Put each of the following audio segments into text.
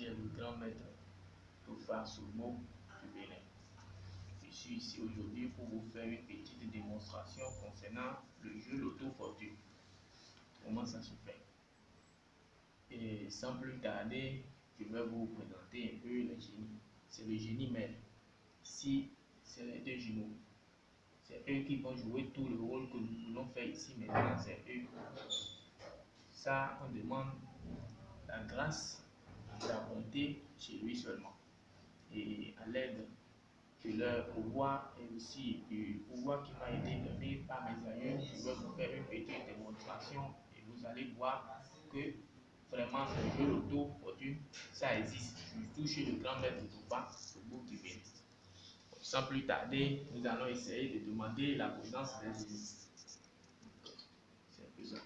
le grand maître Tofa Somo du Bénin. Je suis ici aujourd'hui pour vous faire une petite démonstration concernant le jeu Loto Fortune. Comment ça se fait? Et sans plus tarder, je vais vous présenter un peu le génie. C'est le génie mère. Ici, c'est les deux jumeaux. C'est eux qui vont jouer tout le rôle que nous voulons faire ici maintenant. C'est eux. Ça, on demande la grâce la bonté chez lui seulement. Et à l'aide de leur pouvoir et aussi du pouvoir qui m'a été donné par mes aïeux, je vais vous faire une petite démonstration et vous allez voir que vraiment le jeu loto fortune, ça existe, surtout chez le grand maître Touba, le bout du Bénin. Sans plus tarder, nous allons essayer de demander la présence des ennemis. C'est un peu ça.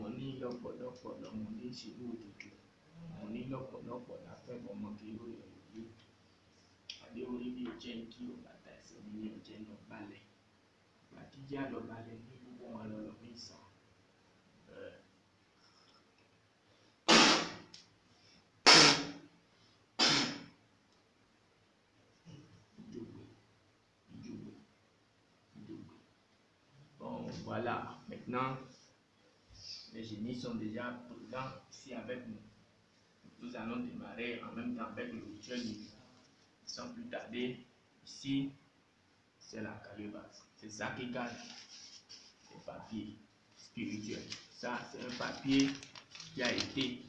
mo ní lọ́pọ̀lọpọ̀ lọ́mọ ní ìṣèlú òdòdó mo ní lọ́pọ̀lọpọ̀ ọmọ kí ó bí o jẹ́ kí ẹsẹ̀ mi ní náà balẹ̀ lọ balẹ̀ ní gbogbo wọn voilà, maintenant les génies sont déjà présents ici avec nous. Nous allons démarrer en même temps avec le rituel Sans plus tarder, ici, c'est la calebasse. C'est ça qui garde les papiers spirituels. Ça, c'est un papier qui a été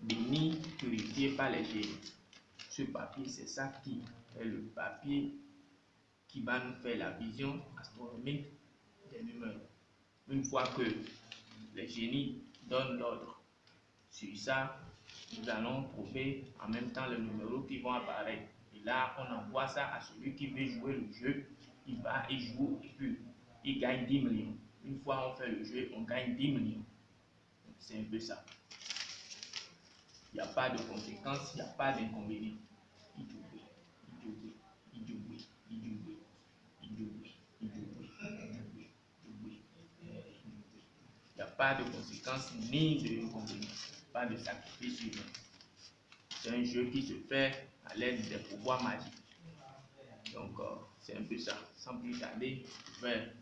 béni, purifié par les génies. Ce papier, c'est ça qui est le papier qui va nous faire la vision astronomique des numéros. Une fois que les génies donnent l'ordre sur ça, nous allons trouver en même temps les numéros qui vont apparaître. Et là, on envoie ça à celui qui veut jouer le jeu. Il va et joue et puis il gagne 10 millions. Une fois on fait le jeu, on gagne 10 millions. C'est un peu ça. Il n'y a pas de conséquences, il n'y a pas d'inconvénients. Il a pas de conséquences ni de inconvénients, pas de sacrifice humain. C'est un jeu qui se fait à l'aide des pouvoirs magiques. Donc, euh, c'est un peu ça. Sans plus tarder, je vais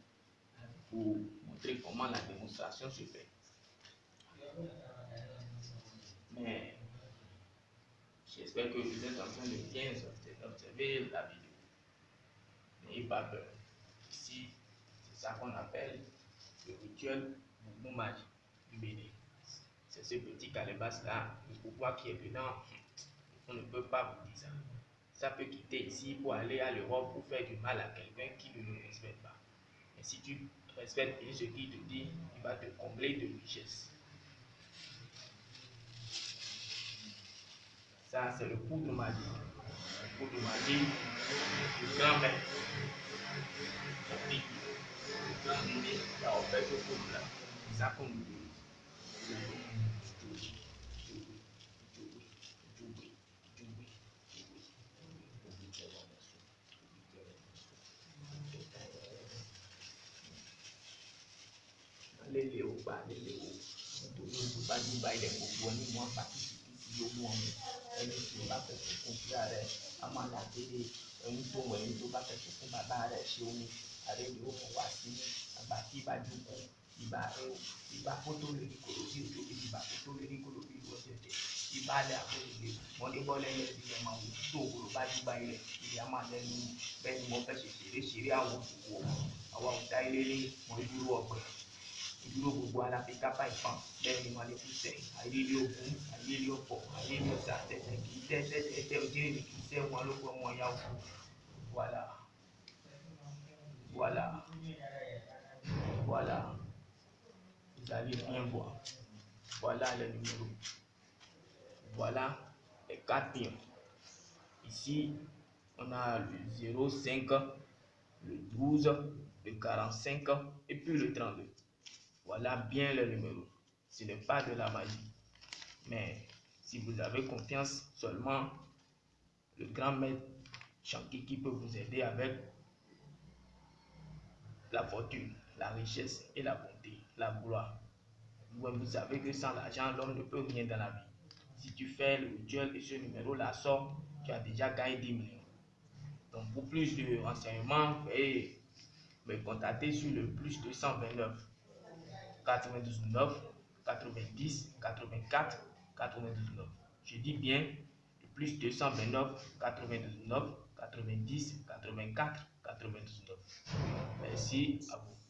vous montrer comment la démonstration se fait. Mais, j'espère que vous êtes en train de bien observer la vidéo. N'ayez pas peur. Ici, c'est ça qu'on appelle le rituel C'est ce petit calebasse là, le pouvoir qui est dedans, on ne peut pas vous dire ça. Ça peut quitter ici pour aller à l'Europe pour faire du mal à quelqu'un qui ne le respecte pas. Mais si tu respectes ce qu'il te dit, il va te combler de richesse. Ça, c'est le poudre magique. Le poudre magique du grand maître. Le grand là, on fait ce poudre C'est ça qu'on utilise. lele o. Gba lele o nítorí o bá gbígba ilẹ̀ gbogbo ní wọn tí yóò mú ọmọ ẹni tí o bá fẹ̀sùn fún fúra rẹ a máa là délé ẹni wọ ẹni sí ibareu ibapotole ikorosi ojobi ibapotole ikorobi iwọtẹtẹ ibalẹ akọlẹgbẹ mọdébọlẹ ilẹ ìdílé máa wò tó òwúrọ̀ bá dúgba ilẹ ilé a máa lẹnu bẹ́ẹ̀ ni mo fẹ́ ṣe ṣeré ṣeré àwọn òwò àwọn òkúta ilé ní mọ ìdúró ọgbẹ. Ìdúró gbogbo aláfíkà báyìí kan bẹ́ẹ̀ ni wọn lè fi sẹ ayélé ogun ayélé ọ̀pọ̀ ayélé ọ̀tá tẹtẹ kì í tẹ tẹtẹ tẹ ojúlé mi kì í tẹ wọn ló gbọ ọmọ ìyá òkú wàhálà. Voilà les numéros voilà les quatre pions ici on a le 05 le 12 le 45 et puis le 32 voilà bien le numéro. Ce n'est pas de la magie. Mais si vous avez confiance seulement, le grand maître Shanki qui peut vous aider avec la fortune, la richesse et la bonté, la gloire. Vous savez que sans l'argent, l'homme ne peut rien dans la vie. Si tu fais le rituel et ce numéro-là sort, tu as déjà gagné 10 millions. Donc pour plus de renseignements, veuillez me contacter sur le plus 229 99 90 84 99. Je dis bien le plus 229 99 90 84 99. Merci à vous.